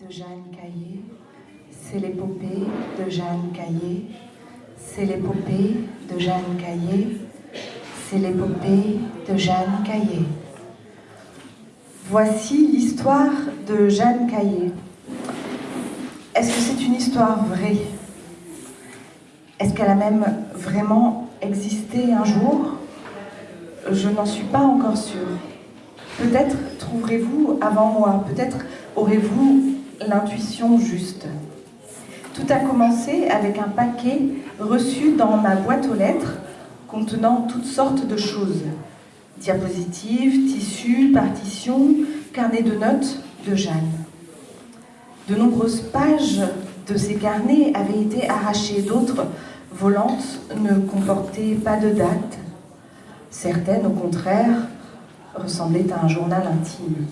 de Jeanne Caillé, c'est l'épopée de Jeanne Caillé, c'est l'épopée de Jeanne Caillé, c'est l'épopée de Jeanne Caillé. Voici l'histoire de Jeanne Caillé. Est-ce que c'est une histoire vraie? Est-ce qu'elle a même vraiment existé un jour? Je n'en suis pas encore sûre. Peut-être trouverez-vous avant moi, peut-être aurez-vous l'intuition juste. Tout a commencé avec un paquet reçu dans ma boîte aux lettres contenant toutes sortes de choses. Diapositives, tissus, partitions, carnets de notes de Jeanne. De nombreuses pages de ces carnets avaient été arrachées, d'autres, volantes, ne comportaient pas de date. Certaines, au contraire, ressemblait à un journal intime.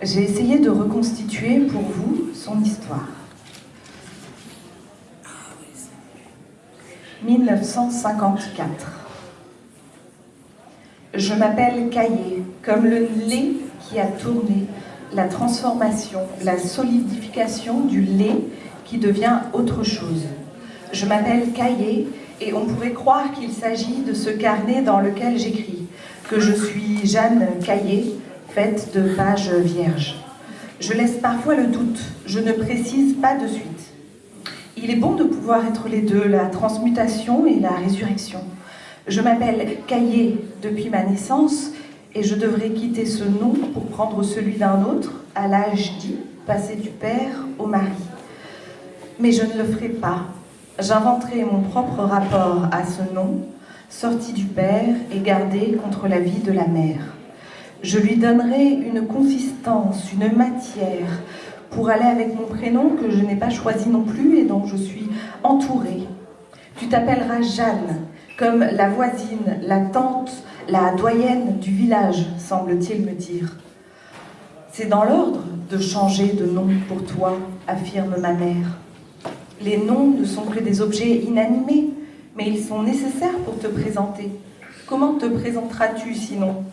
J'ai essayé de reconstituer pour vous son histoire. 1954. Je m'appelle Caillé, comme le lait qui a tourné, la transformation, la solidification du lait qui devient autre chose. Je m'appelle Caillé et on pourrait croire qu'il s'agit de ce carnet dans lequel j'écris que je suis Jeanne Caillé, faite de pages vierges. Je laisse parfois le doute, je ne précise pas de suite. Il est bon de pouvoir être les deux, la transmutation et la résurrection. Je m'appelle Caillé depuis ma naissance et je devrais quitter ce nom pour prendre celui d'un autre à l'âge dit, passer du père au mari. Mais je ne le ferai pas. J'inventerai mon propre rapport à ce nom sorti du Père et gardé contre la vie de la mère. Je lui donnerai une consistance, une matière, pour aller avec mon prénom que je n'ai pas choisi non plus et dont je suis entourée. Tu t'appelleras Jeanne, comme la voisine, la tante, la doyenne du village, semble-t-il me dire. C'est dans l'ordre de changer de nom pour toi, affirme ma mère. Les noms ne sont que des objets inanimés, mais ils sont nécessaires pour te présenter. Comment te présenteras-tu sinon?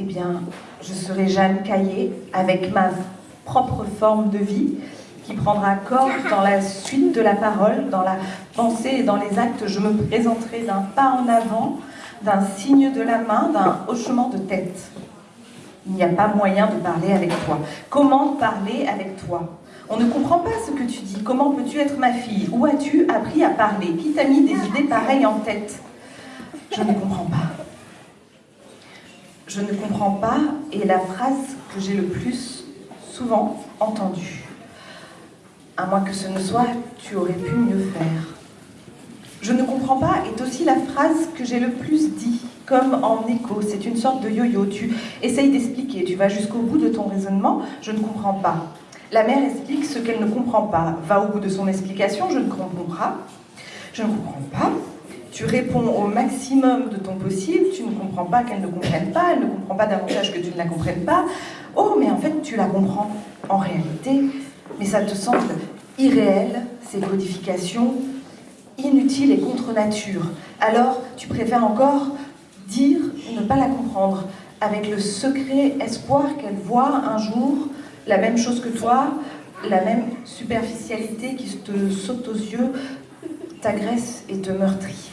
Eh bien, je serai Jeanne Caillé, avec ma propre forme de vie, qui prendra corps dans la suite de la parole, dans la pensée et dans les actes. Je me présenterai d'un pas en avant, d'un signe de la main, d'un hochement de tête. Il n'y a pas moyen de parler avec toi. Comment parler avec toi? On ne comprend pas ce que tu dis. Comment peux-tu être ma fille? Où as-tu appris à parler? Qui t'a mis des idées pareilles en tête? Je ne comprends pas. Je ne comprends pas est la phrase que j'ai le plus souvent entendue. À moins que ce ne soit « tu aurais pu mieux faire ». Je ne comprends pas est aussi la phrase que j'ai le plus dit, comme en écho. C'est une sorte de yo-yo. Tu essayes d'expliquer, tu vas jusqu'au bout de ton raisonnement, je ne comprends pas. La mère explique ce qu'elle ne comprend pas, va au bout de son explication, je ne comprends pas, je ne comprends pas. Tu réponds au maximum de ton possible, tu ne comprends pas qu'elle ne comprenne pas, elle ne comprend pas davantage que tu ne la comprennes pas. Oh, mais en fait, tu la comprends en réalité, mais ça te semble irréel, ces codifications, inutiles et contre nature. Alors, tu préfères encore dire ne pas la comprendre, avec le secret espoir qu'elle voit un jour la même chose que toi, la même superficialité qui te saute aux yeux, t'agresse et te meurtrit.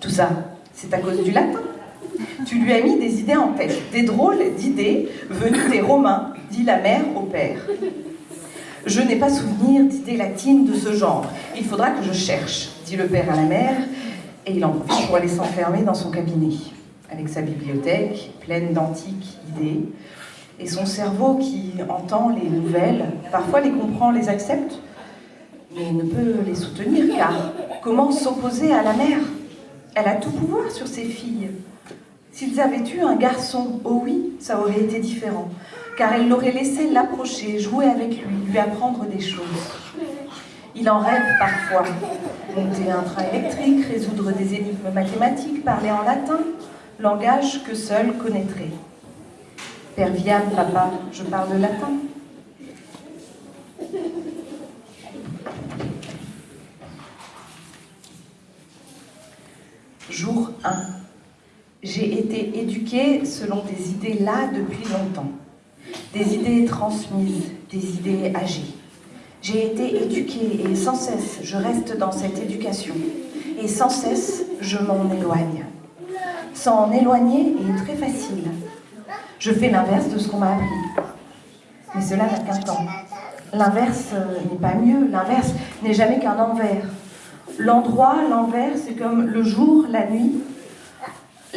Tout ça, c'est à cause du latin. Tu lui as mis des idées en tête, des drôles d'idées venues des Romains, dit la mère au père. Je n'ai pas souvenir d'idées latines de ce genre. Il faudra que je cherche, dit le père à la mère, et il en profite pour aller s'enfermer dans son cabinet, avec sa bibliothèque pleine d'antiques idées, et son cerveau qui entend les nouvelles, parfois les comprend, les accepte, mais ne peut les soutenir, car comment s'opposer à la mère? Elle a tout pouvoir sur ses filles. S'ils avaient eu un garçon, oh oui, ça aurait été différent, car elle l'aurait laissé l'approcher, jouer avec lui, lui apprendre des choses. Il en rêve parfois, monter un train électrique, résoudre des énigmes mathématiques, parler en latin, langage que seul connaîtrait. Père Viam, papa, je parle latin. Jour 1. J'ai été éduquée selon des idées là depuis longtemps. des idées transmises, des idées âgées. J'ai été éduquée et sans cesse je reste dans cette éducation. Et sans cesse je m'en éloigne. S'en éloigner est très facile. Je fais l'inverse de ce qu'on m'a appris. Mais cela n'a qu'un temps. L'inverse n'est pas mieux, l'inverse n'est jamais qu'un envers. L'endroit, l'envers, c'est comme le jour, la nuit.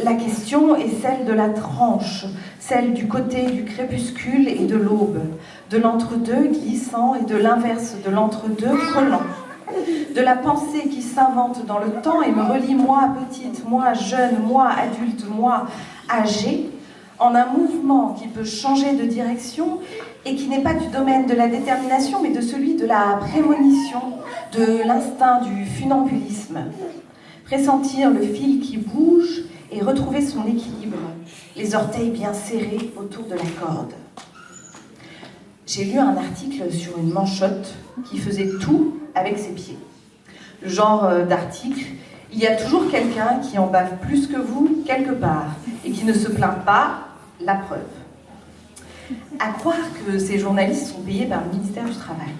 La question est celle de la tranche, celle du côté du crépuscule et de l'aube, de l'entre-deux glissant et de l'inverse de l'entre-deux frôlant, de la pensée qui s'invente dans le temps et me relie moi petite, moi jeune, moi adulte, moi âgée, en un mouvement qui peut changer de direction et qui n'est pas du domaine de la détermination, mais de celui de la prémonition, de l'instinct du funambulisme. Pressentir le fil qui bouge et retrouver son équilibre, les orteils bien serrés autour de la corde. J'ai lu un article sur une manchotte qui faisait tout avec ses pieds. Genre euh, d'article, il y a toujours quelqu'un qui en bave plus que vous quelque part et qui ne se plaint pas, la preuve à croire que ces journalistes sont payés par le ministère du Travail.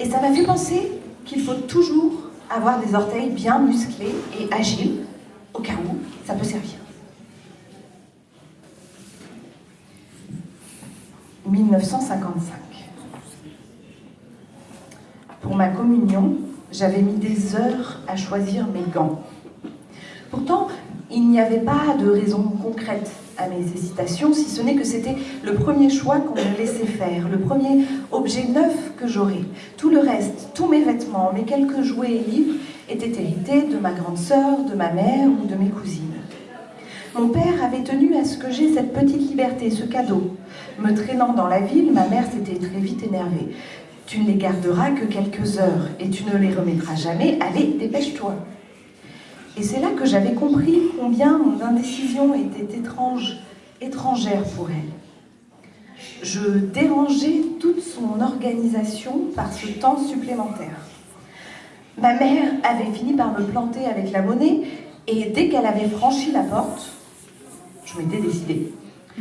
Et ça m'a fait penser qu'il faut toujours avoir des orteils bien musclés et agiles, au cas où ça peut servir. 1955. Pour ma communion, j'avais mis des heures à choisir mes gants. Pourtant, il n'y avait pas de raison concrète à mes hésitations, si ce n'est que c'était le premier choix qu'on me laissait faire, le premier objet neuf que j'aurais. Tout le reste, tous mes vêtements, mes quelques jouets et livres étaient hérités de ma grande sœur, de ma mère ou de mes cousines. Mon père avait tenu à ce que j'ai cette petite liberté, ce cadeau. Me traînant dans la ville, ma mère s'était très vite énervée. Tu ne les garderas que quelques heures et tu ne les remettras jamais. Allez, dépêche-toi. Et c'est là que j'avais compris combien mon indécision était étrange, étrangère pour elle. Je dérangeais toute son organisation par ce temps supplémentaire. Ma mère avait fini par me planter avec la monnaie et dès qu'elle avait franchi la porte, je m'étais décidée.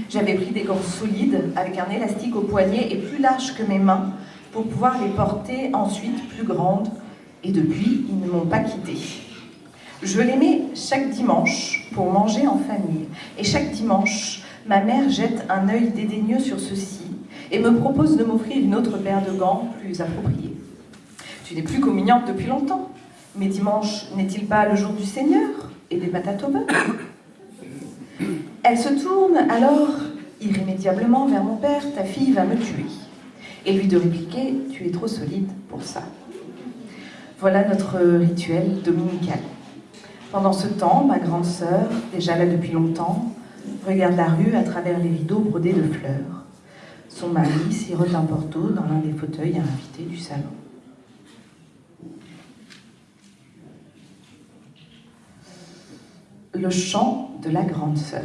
J'avais pris des gants solides avec un élastique au poignet et plus large que mes mains pour pouvoir les porter ensuite plus grandes et depuis, ils ne m'ont pas quittée. Je l'aimais chaque dimanche pour manger en famille. Et chaque dimanche, ma mère jette un œil dédaigneux sur ceci et me propose de m'offrir une autre paire de gants plus appropriée. Tu n'es plus communiante depuis longtemps, mais dimanche n'est-il pas le jour du Seigneur et des patates au beurre? Elle se tourne alors irrémédiablement vers mon père, ta fille va me tuer. Et lui de répliquer, tu es trop solide pour ça. Voilà notre rituel dominical. Pendant ce temps, ma grande sœur, déjà là depuis longtemps, regarde la rue à travers les rideaux brodés de fleurs. Son mari sirote un porto dans l'un des fauteuils invités du salon. Le chant de la grande sœur.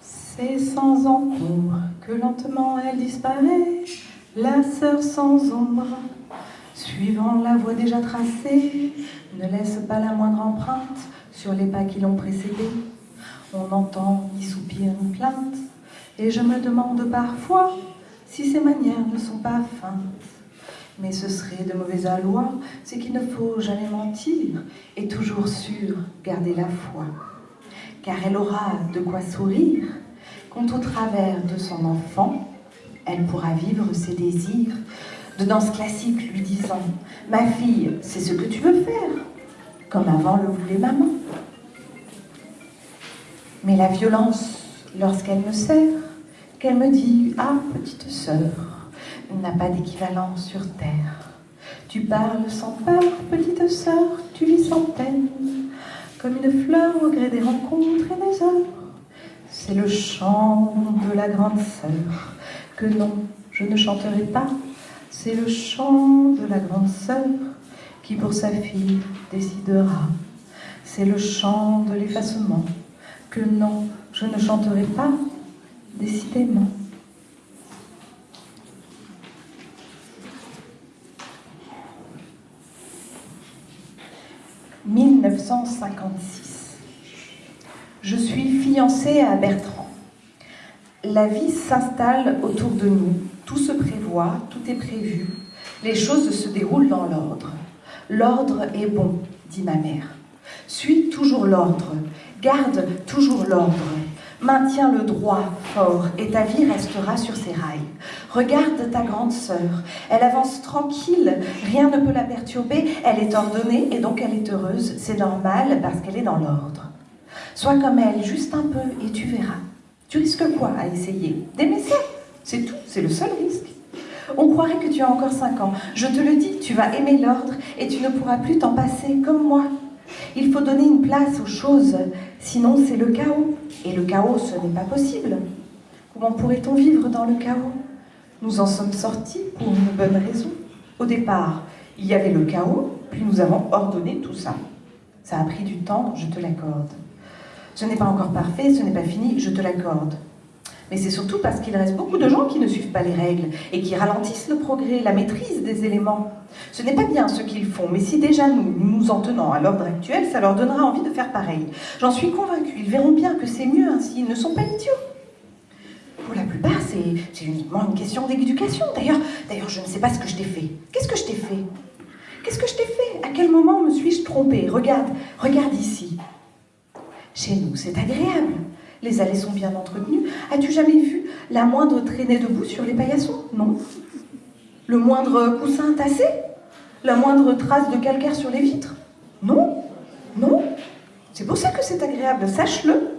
C'est sans encombre que lentement elle disparaît, la sœur sans ombre Suivant la voie déjà tracée, ne laisse pas la moindre empreinte sur les pas qui l'ont précédé. On n'entend ni soupir ni plainte, et je me demande parfois si ces manières ne sont pas feintes. Mais ce serait de mauvais aloi, c'est qu'il ne faut jamais mentir, et toujours sûr garder la foi. Car elle aura de quoi sourire, quand au travers de son enfant, elle pourra vivre ses désirs, de danse classique lui disant « Ma fille, c'est ce que tu veux faire, comme avant le voulait maman. » Mais la violence, lorsqu'elle me serre, qu'elle me dit « Ah, petite sœur, n'a pas d'équivalent sur terre. Tu parles sans peur, petite sœur, tu vis sans peine, comme une fleur au gré des rencontres et des heures. C'est le chant de la grande sœur, que non, je ne chanterai pas, c'est le chant de la grande sœur qui pour sa fille décidera. C'est le chant de l'effacement que non, je ne chanterai pas, décidément. « 1956. Je suis fiancée à Bertrand. La vie s'installe autour de nous, tout se tout est prévu, les choses se déroulent dans l'ordre. L'ordre est bon, dit ma mère. Suis toujours l'ordre, garde toujours l'ordre, maintiens le droit fort et ta vie restera sur ses rails. Regarde ta grande sœur, elle avance tranquille, rien ne peut la perturber, elle est ordonnée et donc elle est heureuse, c'est normal parce qu'elle est dans l'ordre. Sois comme elle, juste un peu, et tu verras. Tu risques quoi à essayer? D'aimer ça C'est tout, c'est le seul risque. On croirait que tu as encore 5 ans. Je te le dis, tu vas aimer l'ordre et tu ne pourras plus t'en passer comme moi. Il faut donner une place aux choses, sinon c'est le chaos. Et le chaos, ce n'est pas possible. Comment pourrait-on vivre dans le chaos? Nous en sommes sortis pour une bonne raison. Au départ, il y avait le chaos, puis nous avons ordonné tout ça. Ça a pris du temps, je te l'accorde. Ce n'est pas encore parfait, ce n'est pas fini, je te l'accorde. Mais c'est surtout parce qu'il reste beaucoup de gens qui ne suivent pas les règles et qui ralentissent le progrès, la maîtrise des éléments. Ce n'est pas bien ce qu'ils font, mais si déjà nous, nous en tenons à l'ordre actuel, ça leur donnera envie de faire pareil. J'en suis convaincue, ils verront bien que c'est mieux ainsi, ils ne sont pas idiots. Pour la plupart, c'est uniquement une question d'éducation. D'ailleurs, d'ailleurs, je ne sais pas ce que je t'ai fait. Qu'est-ce que je t'ai fait? Qu'est-ce que je t'ai fait? À quel moment me suis-je trompée? Regarde, regarde ici. Chez nous, c'est agréable. Les allées sont bien entretenues. As-tu jamais vu la moindre traînée de boue sur les paillassons? Non. Le moindre coussin tassé? La moindre trace de calcaire sur les vitres? Non. Non. C'est pour ça que c'est agréable, sache-le.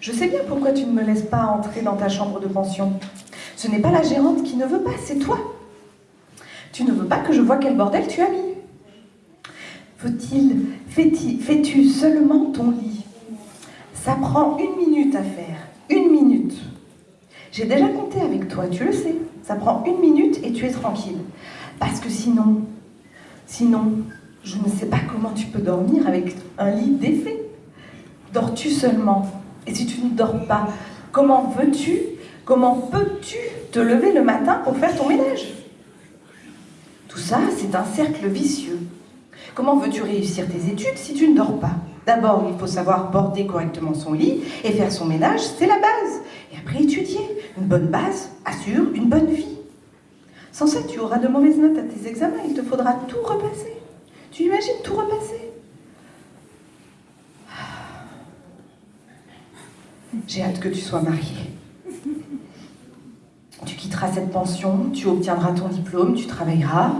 Je sais bien pourquoi tu ne me laisses pas entrer dans ta chambre de pension. Ce n'est pas la gérante qui ne veut pas, c'est toi. Tu ne veux pas que je vois quel bordel tu as mis. Faut-il, fais-tu seulement ton lit? Ça prend une minute à faire. Une minute. J'ai déjà compté avec toi, tu le sais. Ça prend une minute et tu es tranquille. Parce que sinon, sinon, je ne sais pas comment tu peux dormir avec un lit défait. Dors-tu seulement? Et si tu ne dors pas, comment veux-tu, comment peux-tu te lever le matin pour faire ton ménage? Tout ça, c'est un cercle vicieux. Comment veux-tu réussir tes études si tu ne dors pas? D'abord, il faut savoir border correctement son lit et faire son ménage, c'est la base. Et après, étudier. Une bonne base assure une bonne vie. Sans ça, tu auras de mauvaises notes à tes examens, il te faudra tout repasser. Tu imagines tout repasser? J'ai hâte que tu sois mariée. Tu quitteras cette pension, tu obtiendras ton diplôme, tu travailleras,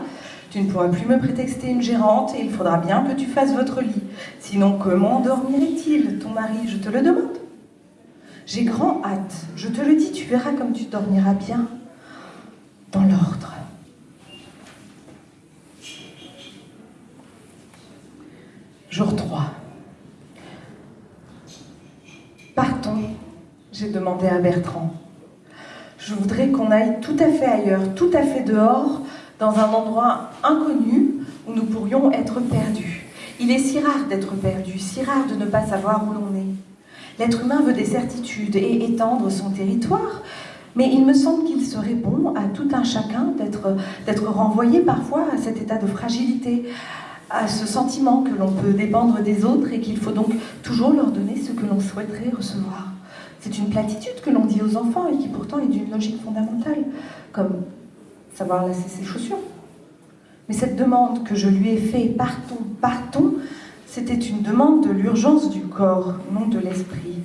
tu ne pourras plus me prétexter une gérante et il faudra bien que tu fasses votre lit. Sinon, comment dormirait-il, ton mari? Je te le demande. J'ai grand hâte. Je te le dis, tu verras comme tu dormiras bien dans l'ordre. Jour 3. Partons, j'ai demandé à Bertrand. Je voudrais qu'on aille tout à fait ailleurs, tout à fait dehors, dans un endroit inconnu où nous pourrions être perdus. Il est si rare d'être perdu, si rare de ne pas savoir où l'on est. L'être humain veut des certitudes et étendre son territoire, mais il me semble qu'il serait bon à tout un chacun d'être renvoyé parfois à cet état de fragilité, à ce sentiment que l'on peut dépendre des autres et qu'il faut donc toujours leur donner ce que l'on souhaiterait recevoir. C'est une platitude que l'on dit aux enfants et qui pourtant est d'une logique fondamentale, comme savoir laisser ses chaussures. Mais cette demande que je lui ai faite, partons, partons, c'était une demande de l'urgence du corps, non de l'esprit.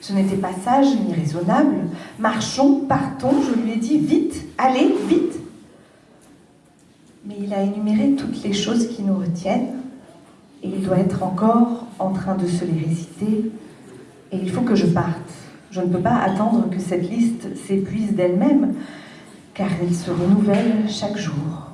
Ce n'était pas sage ni raisonnable. Marchons, partons, je lui ai dit vite, allez, vite. Mais il a énuméré toutes les choses qui nous retiennent, et il doit être encore en train de se les réciter, et il faut que je parte. Je ne peux pas attendre que cette liste s'épuise d'elle-même car elle se renouvelle chaque jour.